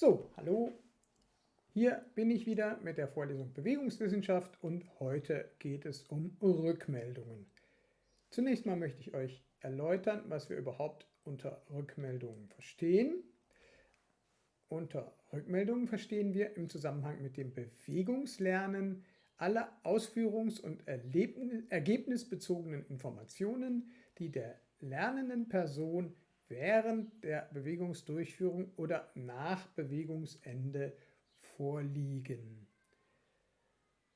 So, hallo, hier bin ich wieder mit der Vorlesung Bewegungswissenschaft und heute geht es um Rückmeldungen. Zunächst mal möchte ich euch erläutern, was wir überhaupt unter Rückmeldungen verstehen. Unter Rückmeldungen verstehen wir im Zusammenhang mit dem Bewegungslernen alle ausführungs- und ergebnisbezogenen Informationen, die der lernenden Person während der Bewegungsdurchführung oder nach Bewegungsende vorliegen.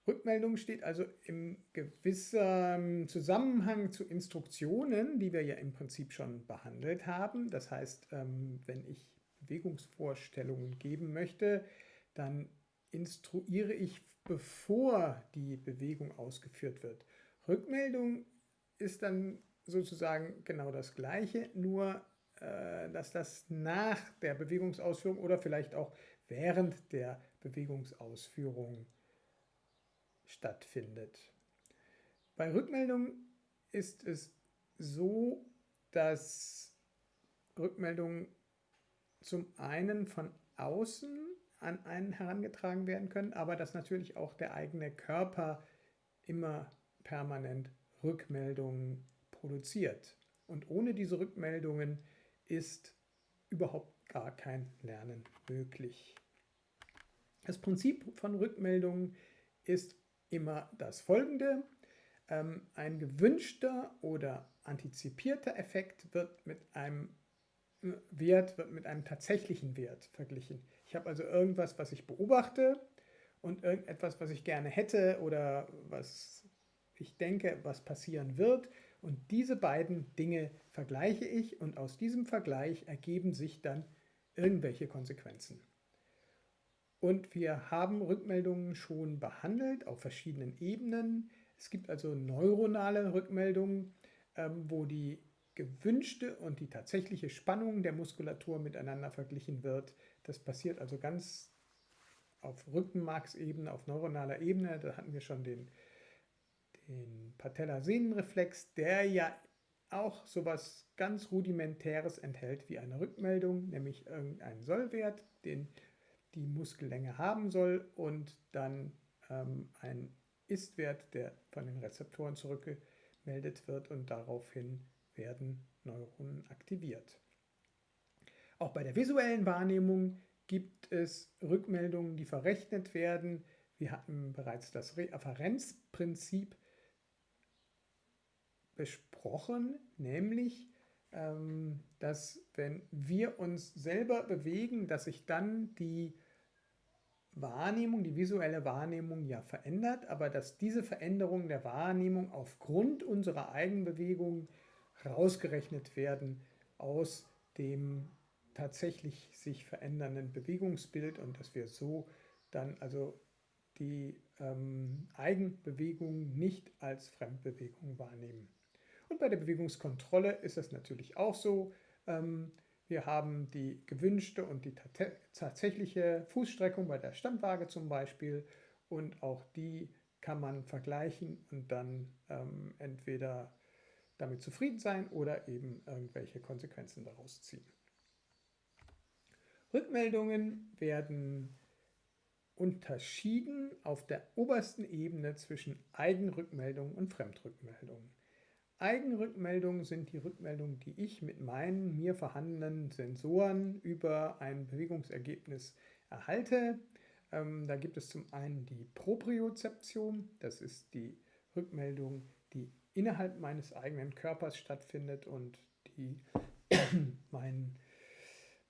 Rückmeldung steht also im gewissen Zusammenhang zu Instruktionen, die wir ja im Prinzip schon behandelt haben. Das heißt, ähm, wenn ich Bewegungsvorstellungen geben möchte, dann instruiere ich, bevor die Bewegung ausgeführt wird. Rückmeldung ist dann sozusagen genau das Gleiche, nur dass das nach der Bewegungsausführung oder vielleicht auch während der Bewegungsausführung stattfindet. Bei Rückmeldung ist es so, dass Rückmeldungen zum einen von außen an einen herangetragen werden können, aber dass natürlich auch der eigene Körper immer permanent Rückmeldungen produziert. Und ohne diese Rückmeldungen ist überhaupt gar kein Lernen möglich. Das Prinzip von Rückmeldungen ist immer das folgende. Ähm, ein gewünschter oder antizipierter Effekt wird mit einem äh, Wert wird mit einem tatsächlichen Wert verglichen. Ich habe also irgendwas, was ich beobachte und irgendetwas, was ich gerne hätte oder was ich denke, was passieren wird und diese beiden Dinge vergleiche ich und aus diesem Vergleich ergeben sich dann irgendwelche Konsequenzen. Und wir haben Rückmeldungen schon behandelt auf verschiedenen Ebenen. Es gibt also neuronale Rückmeldungen, ähm, wo die gewünschte und die tatsächliche Spannung der Muskulatur miteinander verglichen wird. Das passiert also ganz auf Rückenmarksebene, auf neuronaler Ebene. Da hatten wir schon den den Patellasehnenreflex, der ja auch sowas ganz Rudimentäres enthält wie eine Rückmeldung, nämlich irgendeinen Sollwert, den die Muskellänge haben soll und dann ähm, ein Istwert, der von den Rezeptoren zurückgemeldet wird und daraufhin werden Neuronen aktiviert. Auch bei der visuellen Wahrnehmung gibt es Rückmeldungen, die verrechnet werden. Wir hatten bereits das Reafferenzprinzip besprochen, nämlich, ähm, dass wenn wir uns selber bewegen, dass sich dann die Wahrnehmung, die visuelle Wahrnehmung ja verändert, aber dass diese Veränderung der Wahrnehmung aufgrund unserer Eigenbewegung rausgerechnet werden aus dem tatsächlich sich verändernden Bewegungsbild und dass wir so dann also die ähm, Eigenbewegung nicht als Fremdbewegung wahrnehmen. Und bei der Bewegungskontrolle ist es natürlich auch so. Ähm, wir haben die gewünschte und die tatsächliche Fußstreckung bei der Standwaage zum Beispiel und auch die kann man vergleichen und dann ähm, entweder damit zufrieden sein oder eben irgendwelche Konsequenzen daraus ziehen. Rückmeldungen werden unterschieden auf der obersten Ebene zwischen Eigenrückmeldung und Fremdrückmeldung. Eigenrückmeldungen sind die Rückmeldungen, die ich mit meinen mir vorhandenen Sensoren über ein Bewegungsergebnis erhalte. Ähm, da gibt es zum einen die Propriozeption, das ist die Rückmeldung, die innerhalb meines eigenen Körpers stattfindet und die meinen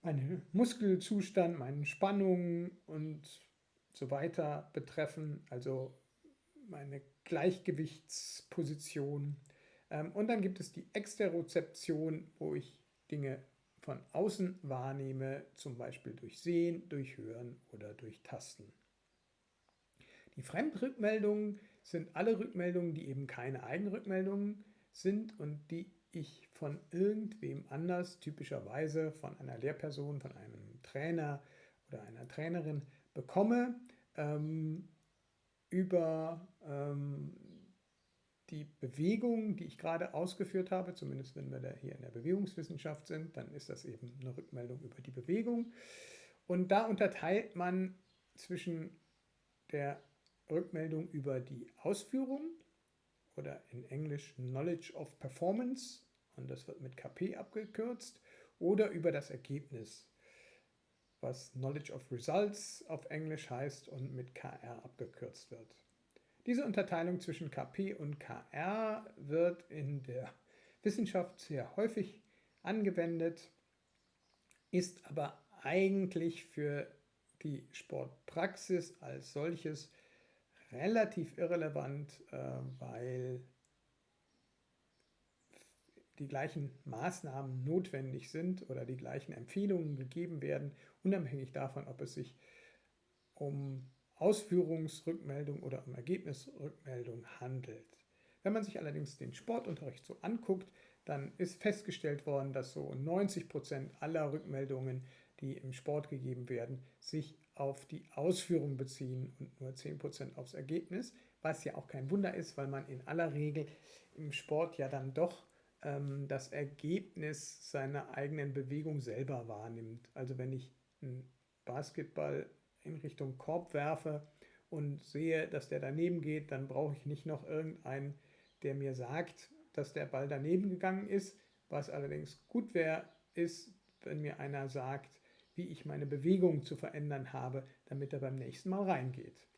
meinen Muskelzustand, meine Spannungen und so weiter betreffen, also meine Gleichgewichtsposition und dann gibt es die Exterozeption, wo ich Dinge von außen wahrnehme, zum Beispiel durch Sehen, durch Hören oder durch Tasten. Die Fremdrückmeldungen sind alle Rückmeldungen, die eben keine Eigenrückmeldungen sind und die ich von irgendwem anders, typischerweise von einer Lehrperson, von einem Trainer oder einer Trainerin bekomme, ähm, über ähm, die Bewegung, die ich gerade ausgeführt habe, zumindest wenn wir da hier in der Bewegungswissenschaft sind, dann ist das eben eine Rückmeldung über die Bewegung. Und da unterteilt man zwischen der Rückmeldung über die Ausführung oder in Englisch Knowledge of Performance und das wird mit KP abgekürzt oder über das Ergebnis, was Knowledge of Results auf Englisch heißt und mit KR abgekürzt wird. Diese Unterteilung zwischen KP und KR wird in der Wissenschaft sehr häufig angewendet, ist aber eigentlich für die Sportpraxis als solches relativ irrelevant, äh, weil die gleichen Maßnahmen notwendig sind oder die gleichen Empfehlungen gegeben werden, unabhängig davon, ob es sich um Ausführungsrückmeldung oder um Ergebnisrückmeldung handelt. Wenn man sich allerdings den Sportunterricht so anguckt, dann ist festgestellt worden, dass so 90 Prozent aller Rückmeldungen, die im Sport gegeben werden, sich auf die Ausführung beziehen und nur 10 Prozent aufs Ergebnis, was ja auch kein Wunder ist, weil man in aller Regel im Sport ja dann doch ähm, das Ergebnis seiner eigenen Bewegung selber wahrnimmt. Also wenn ich einen Basketball in Richtung Korb werfe und sehe, dass der daneben geht, dann brauche ich nicht noch irgendeinen, der mir sagt, dass der Ball daneben gegangen ist. Was allerdings gut wäre, ist, wenn mir einer sagt, wie ich meine Bewegung zu verändern habe, damit er beim nächsten Mal reingeht.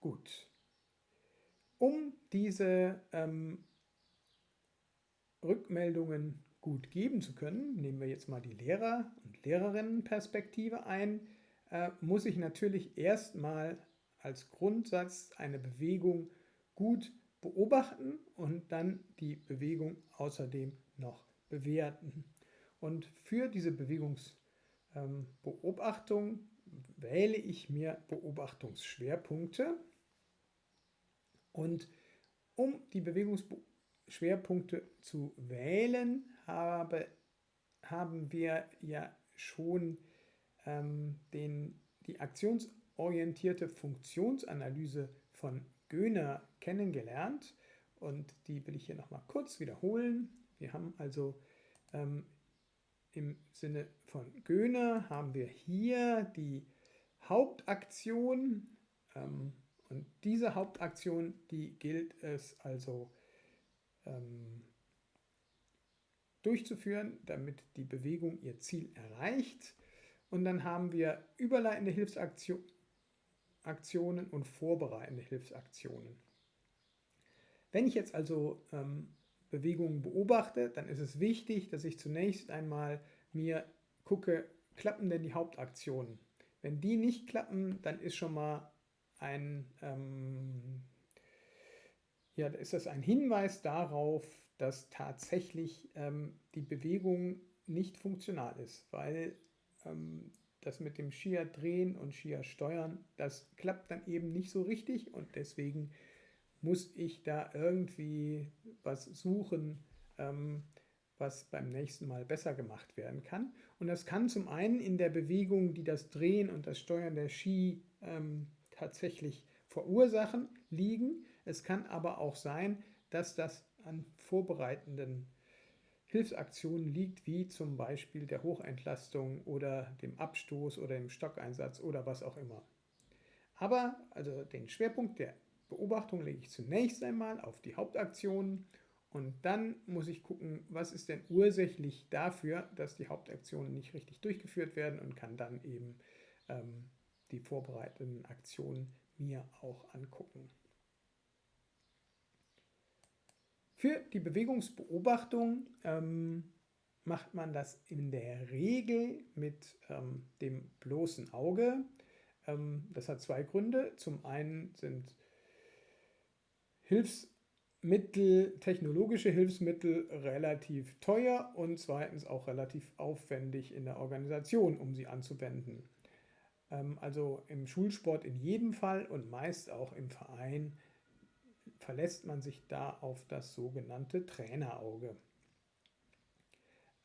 Gut. Um diese ähm, Rückmeldungen gut geben zu können, nehmen wir jetzt mal die Lehrer- und Lehrerinnenperspektive ein, äh, muss ich natürlich erstmal als Grundsatz eine Bewegung gut beobachten und dann die Bewegung außerdem noch bewerten. Und für diese Bewegungsbeobachtung ähm, wähle ich mir Beobachtungsschwerpunkte. Und um die Bewegungsschwerpunkte zu wählen, habe, haben wir ja schon ähm, den, die aktionsorientierte Funktionsanalyse von Göhner kennengelernt und die will ich hier nochmal kurz wiederholen. Wir haben also ähm, im Sinne von Göhner haben wir hier die Hauptaktion ähm, und diese Hauptaktion, die gilt es also ähm, durchzuführen, damit die Bewegung ihr Ziel erreicht. Und dann haben wir überleitende Hilfsaktionen und vorbereitende Hilfsaktionen. Wenn ich jetzt also ähm, Bewegungen beobachte, dann ist es wichtig, dass ich zunächst einmal mir gucke, klappen denn die Hauptaktionen? Wenn die nicht klappen, dann ist schon mal ein, ähm, ja, ist das ein Hinweis darauf, dass tatsächlich ähm, die Bewegung nicht funktional ist, weil ähm, das mit dem Skier drehen und Skier steuern, das klappt dann eben nicht so richtig und deswegen muss ich da irgendwie was suchen, ähm, was beim nächsten Mal besser gemacht werden kann. Und das kann zum einen in der Bewegung, die das Drehen und das Steuern der Ski ähm, tatsächlich verursachen, liegen. Es kann aber auch sein, dass das an vorbereitenden Hilfsaktionen liegt, wie zum Beispiel der Hochentlastung oder dem Abstoß oder dem Stockeinsatz oder was auch immer. Aber also den Schwerpunkt der Beobachtung lege ich zunächst einmal auf die Hauptaktionen und dann muss ich gucken, was ist denn ursächlich dafür, dass die Hauptaktionen nicht richtig durchgeführt werden und kann dann eben ähm, die vorbereiteten Aktionen mir auch angucken. Für die Bewegungsbeobachtung ähm, macht man das in der Regel mit ähm, dem bloßen Auge. Ähm, das hat zwei Gründe. Zum einen sind Hilfsmittel, technologische Hilfsmittel relativ teuer und zweitens auch relativ aufwendig in der Organisation, um sie anzuwenden. Ähm, also im Schulsport in jedem Fall und meist auch im Verein verlässt man sich da auf das sogenannte Trainerauge.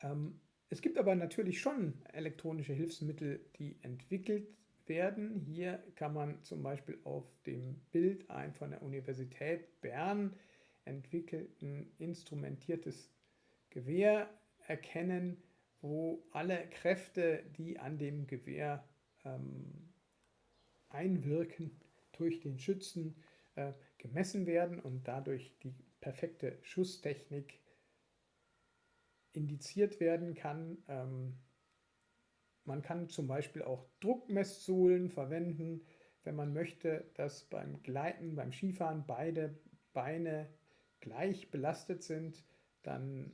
Ähm, es gibt aber natürlich schon elektronische Hilfsmittel, die entwickelt werden. Hier kann man zum Beispiel auf dem Bild ein von der Universität Bern entwickelten instrumentiertes Gewehr erkennen, wo alle Kräfte, die an dem Gewehr ähm, einwirken, durch den Schützen äh, gemessen werden und dadurch die perfekte Schusstechnik indiziert werden kann. Ähm, man kann zum Beispiel auch Druckmesssohlen verwenden, wenn man möchte, dass beim Gleiten, beim Skifahren beide Beine gleich belastet sind, dann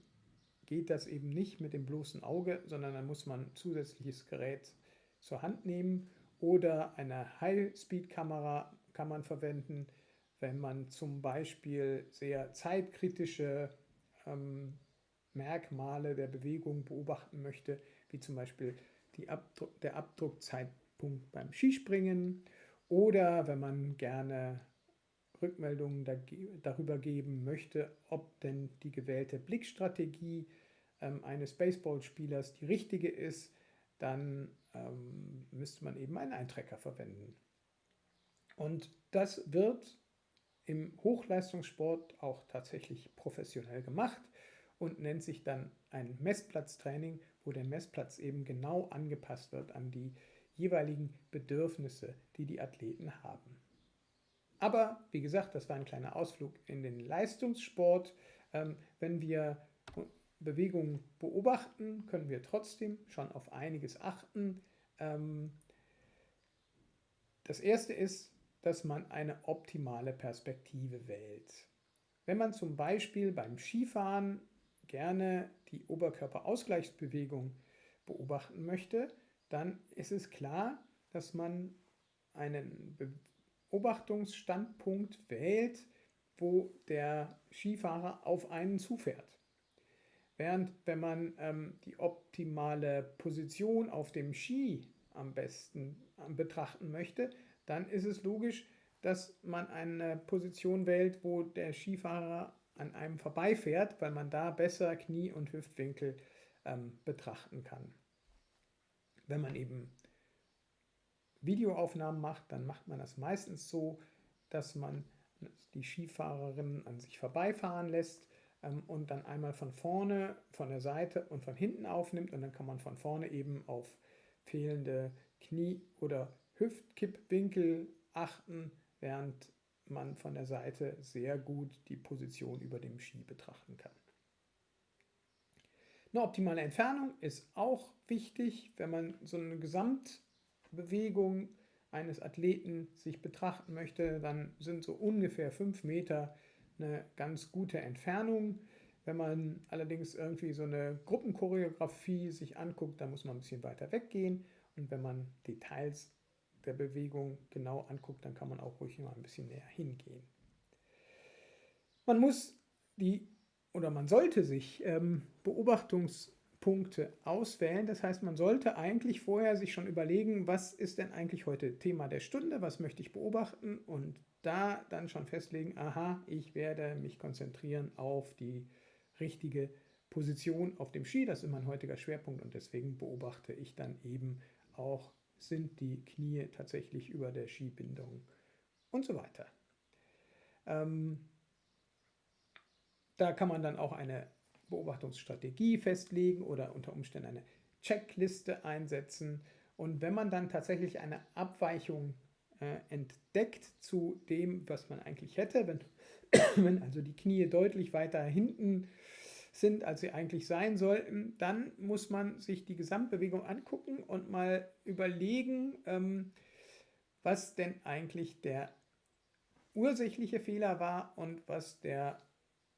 geht das eben nicht mit dem bloßen Auge, sondern dann muss man zusätzliches Gerät zur Hand nehmen oder eine High-Speed-Kamera kann man verwenden, wenn man zum Beispiel sehr zeitkritische ähm, Merkmale der Bewegung beobachten möchte, wie zum Beispiel Abdruck, der Abdruckzeitpunkt beim Skispringen oder wenn man gerne Rückmeldungen darüber geben möchte, ob denn die gewählte Blickstrategie ähm, eines Baseballspielers die richtige ist, dann ähm, müsste man eben einen Eintrecker verwenden. Und das wird im Hochleistungssport auch tatsächlich professionell gemacht und nennt sich dann ein Messplatztraining, wo der Messplatz eben genau angepasst wird an die jeweiligen Bedürfnisse, die die Athleten haben. Aber wie gesagt, das war ein kleiner Ausflug in den Leistungssport. Ähm, wenn wir Bewegungen beobachten, können wir trotzdem schon auf einiges achten. Ähm, das erste ist, dass man eine optimale Perspektive wählt. Wenn man zum Beispiel beim Skifahren gerne die Oberkörperausgleichsbewegung beobachten möchte, dann ist es klar, dass man einen Beobachtungsstandpunkt wählt, wo der Skifahrer auf einen zufährt. Während wenn man ähm, die optimale Position auf dem Ski am besten äh, betrachten möchte, dann ist es logisch, dass man eine Position wählt, wo der Skifahrer an einem vorbeifährt, weil man da besser Knie- und Hüftwinkel ähm, betrachten kann. Wenn man eben Videoaufnahmen macht, dann macht man das meistens so, dass man die Skifahrerin an sich vorbeifahren lässt ähm, und dann einmal von vorne, von der Seite und von hinten aufnimmt und dann kann man von vorne eben auf fehlende Knie- oder Hüftkippwinkel achten, während man von der Seite sehr gut die Position über dem Ski betrachten kann. Eine optimale Entfernung ist auch wichtig, wenn man so eine Gesamtbewegung eines Athleten sich betrachten möchte, dann sind so ungefähr 5 Meter eine ganz gute Entfernung. Wenn man allerdings irgendwie so eine Gruppenchoreografie sich anguckt, dann muss man ein bisschen weiter weggehen. Und wenn man Details der Bewegung genau anguckt, dann kann man auch ruhig mal ein bisschen näher hingehen. Man muss die oder man sollte sich ähm, Beobachtungspunkte auswählen. Das heißt, man sollte eigentlich vorher sich schon überlegen, was ist denn eigentlich heute Thema der Stunde, was möchte ich beobachten und da dann schon festlegen, aha, ich werde mich konzentrieren auf die richtige Position auf dem Ski. Das ist mein heutiger Schwerpunkt und deswegen beobachte ich dann eben auch sind die Knie tatsächlich über der Skibindung und so weiter. Ähm, da kann man dann auch eine Beobachtungsstrategie festlegen oder unter Umständen eine Checkliste einsetzen. Und wenn man dann tatsächlich eine Abweichung äh, entdeckt zu dem, was man eigentlich hätte, wenn, wenn also die Knie deutlich weiter hinten sind, als sie eigentlich sein sollten, dann muss man sich die Gesamtbewegung angucken und mal überlegen, ähm, was denn eigentlich der ursächliche Fehler war und was der,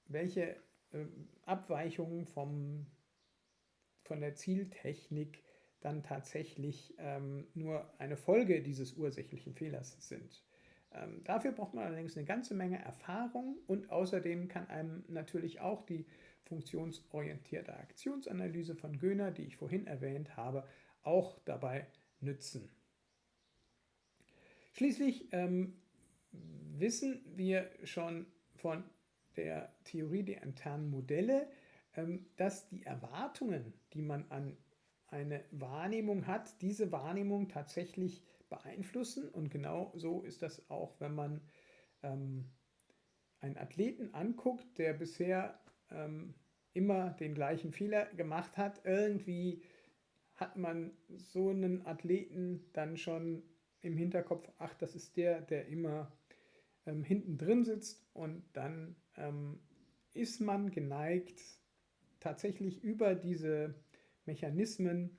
welche äh, Abweichungen vom, von der Zieltechnik dann tatsächlich ähm, nur eine Folge dieses ursächlichen Fehlers sind. Ähm, dafür braucht man allerdings eine ganze Menge Erfahrung und außerdem kann einem natürlich auch die funktionsorientierte Aktionsanalyse von Göhner, die ich vorhin erwähnt habe, auch dabei nützen. Schließlich ähm, wissen wir schon von der Theorie der internen Modelle, ähm, dass die Erwartungen, die man an eine Wahrnehmung hat, diese Wahrnehmung tatsächlich beeinflussen. Und genau so ist das auch, wenn man ähm, einen Athleten anguckt, der bisher ähm, immer den gleichen Fehler gemacht hat. Irgendwie hat man so einen Athleten dann schon im Hinterkopf, ach, das ist der, der immer ähm, hinten drin sitzt und dann ähm, ist man geneigt, tatsächlich über diese Mechanismen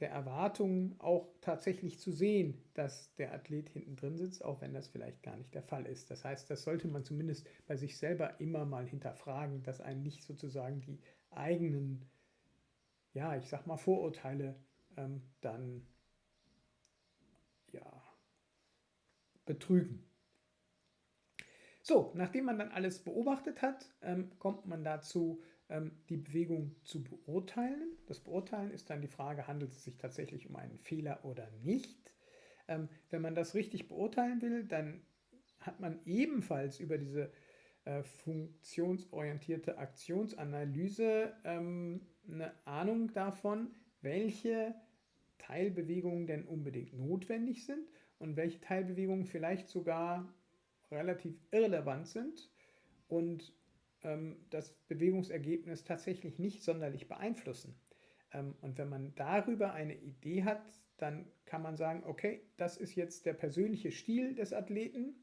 der Erwartungen auch tatsächlich zu sehen, dass der Athlet hinten drin sitzt, auch wenn das vielleicht gar nicht der Fall ist. Das heißt, das sollte man zumindest bei sich selber immer mal hinterfragen, dass einen nicht sozusagen die eigenen, ja, ich sag mal, Vorurteile ähm, dann ja, betrügen. So, nachdem man dann alles beobachtet hat, ähm, kommt man dazu, die Bewegung zu beurteilen. Das Beurteilen ist dann die Frage, handelt es sich tatsächlich um einen Fehler oder nicht. Ähm, wenn man das richtig beurteilen will, dann hat man ebenfalls über diese äh, funktionsorientierte Aktionsanalyse ähm, eine Ahnung davon, welche Teilbewegungen denn unbedingt notwendig sind und welche Teilbewegungen vielleicht sogar relativ irrelevant sind und ähm, das Bewegungsergebnis tatsächlich nicht sonderlich beeinflussen. Ähm, und wenn man darüber eine Idee hat, dann kann man sagen, okay, das ist jetzt der persönliche Stil des Athleten,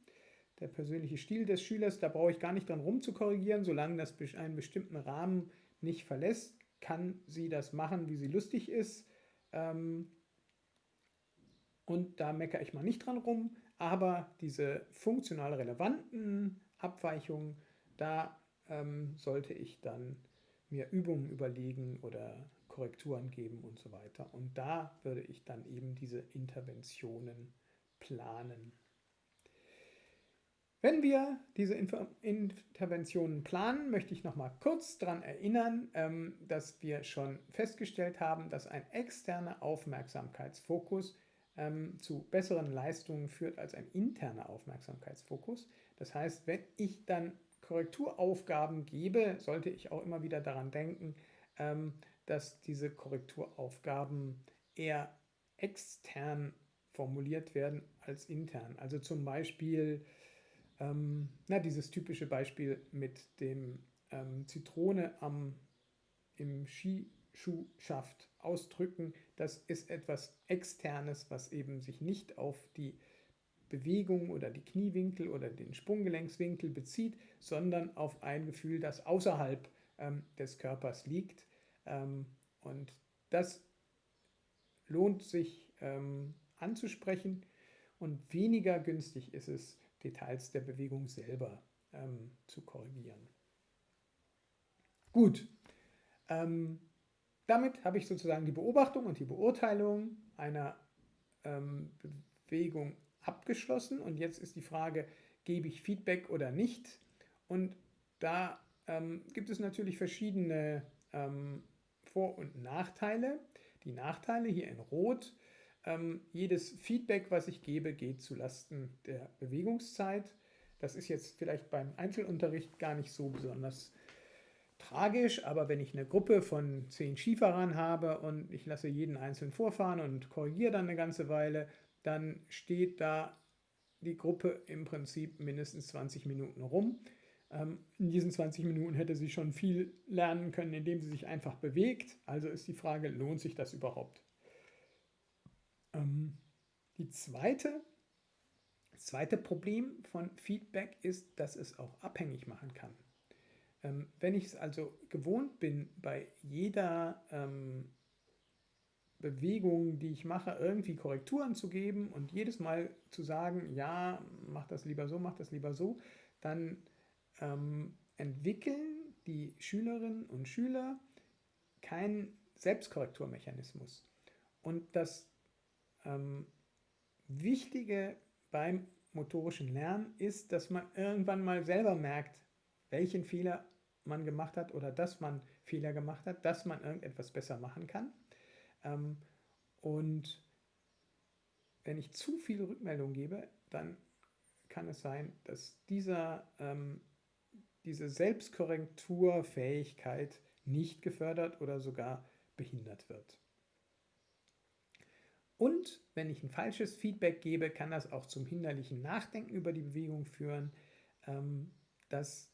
der persönliche Stil des Schülers, da brauche ich gar nicht dran rumzukorrigieren, solange das einen bestimmten Rahmen nicht verlässt, kann sie das machen, wie sie lustig ist. Ähm, und da meckere ich mal nicht dran rum, aber diese funktional relevanten Abweichungen, da ähm, sollte ich dann mir Übungen überlegen oder Korrekturen geben und so weiter. Und da würde ich dann eben diese Interventionen planen. Wenn wir diese Inter Interventionen planen, möchte ich noch mal kurz daran erinnern, ähm, dass wir schon festgestellt haben, dass ein externer Aufmerksamkeitsfokus ähm, zu besseren Leistungen führt als ein interner Aufmerksamkeitsfokus. Das heißt, wenn ich dann Korrekturaufgaben gebe, sollte ich auch immer wieder daran denken, ähm, dass diese Korrekturaufgaben eher extern formuliert werden als intern. Also zum Beispiel, ähm, na, dieses typische Beispiel mit dem ähm, Zitrone am, im Skischuhschaft ausdrücken, das ist etwas Externes, was eben sich nicht auf die Bewegung oder die Kniewinkel oder den Sprunggelenkswinkel bezieht, sondern auf ein Gefühl, das außerhalb ähm, des Körpers liegt. Ähm, und das lohnt sich ähm, anzusprechen und weniger günstig ist es, Details der Bewegung selber ähm, zu korrigieren. Gut, ähm, damit habe ich sozusagen die Beobachtung und die Beurteilung einer ähm, Bewegung abgeschlossen und jetzt ist die Frage, gebe ich Feedback oder nicht? Und da ähm, gibt es natürlich verschiedene ähm, Vor- und Nachteile. Die Nachteile hier in Rot. Ähm, jedes Feedback, was ich gebe, geht zulasten der Bewegungszeit. Das ist jetzt vielleicht beim Einzelunterricht gar nicht so besonders tragisch, aber wenn ich eine Gruppe von zehn Skifahrern habe und ich lasse jeden einzeln vorfahren und korrigiere dann eine ganze Weile, dann steht da die Gruppe im Prinzip mindestens 20 Minuten rum. Ähm, in diesen 20 Minuten hätte sie schon viel lernen können, indem sie sich einfach bewegt. Also ist die Frage, lohnt sich das überhaupt? Ähm, die zweite, das zweite Problem von Feedback ist, dass es auch abhängig machen kann. Ähm, wenn ich es also gewohnt bin, bei jeder Bewegungen, die ich mache, irgendwie Korrekturen zu geben und jedes Mal zu sagen, ja, mach das lieber so, mach das lieber so, dann ähm, entwickeln die Schülerinnen und Schüler keinen Selbstkorrekturmechanismus. Und das ähm, Wichtige beim motorischen Lernen ist, dass man irgendwann mal selber merkt, welchen Fehler man gemacht hat oder dass man Fehler gemacht hat, dass man irgendetwas besser machen kann. Ähm, und wenn ich zu viele Rückmeldungen gebe, dann kann es sein, dass dieser, ähm, diese Selbstkorrekturfähigkeit nicht gefördert oder sogar behindert wird. Und wenn ich ein falsches Feedback gebe, kann das auch zum hinderlichen Nachdenken über die Bewegung führen, ähm, das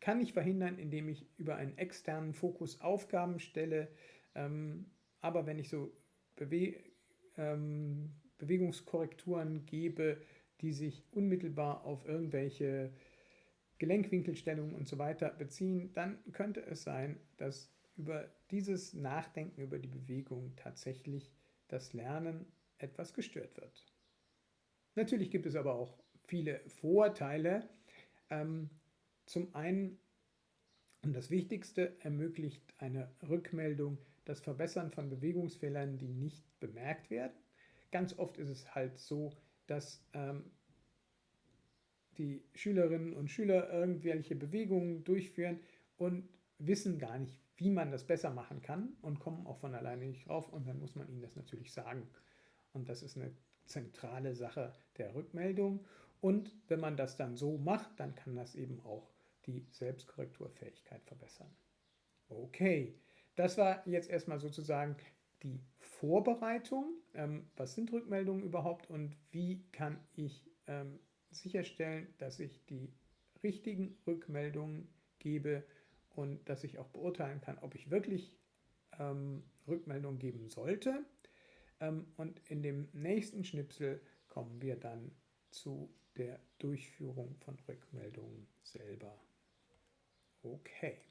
kann ich verhindern, indem ich über einen externen Fokus Aufgaben stelle. Ähm, aber wenn ich so Bewe ähm, Bewegungskorrekturen gebe, die sich unmittelbar auf irgendwelche Gelenkwinkelstellungen und so weiter beziehen, dann könnte es sein, dass über dieses Nachdenken über die Bewegung tatsächlich das Lernen etwas gestört wird. Natürlich gibt es aber auch viele Vorteile. Ähm, zum einen, und das Wichtigste, ermöglicht eine Rückmeldung das Verbessern von Bewegungsfehlern, die nicht bemerkt werden. Ganz oft ist es halt so, dass ähm, die Schülerinnen und Schüler irgendwelche Bewegungen durchführen und wissen gar nicht, wie man das besser machen kann und kommen auch von alleine nicht drauf und dann muss man ihnen das natürlich sagen. Und das ist eine zentrale Sache der Rückmeldung. Und wenn man das dann so macht, dann kann das eben auch die Selbstkorrekturfähigkeit verbessern. Okay, das war jetzt erstmal sozusagen die Vorbereitung. Ähm, was sind Rückmeldungen überhaupt und wie kann ich ähm, sicherstellen, dass ich die richtigen Rückmeldungen gebe und dass ich auch beurteilen kann, ob ich wirklich ähm, Rückmeldungen geben sollte. Ähm, und in dem nächsten Schnipsel kommen wir dann zu der Durchführung von Rückmeldungen selber. Okay.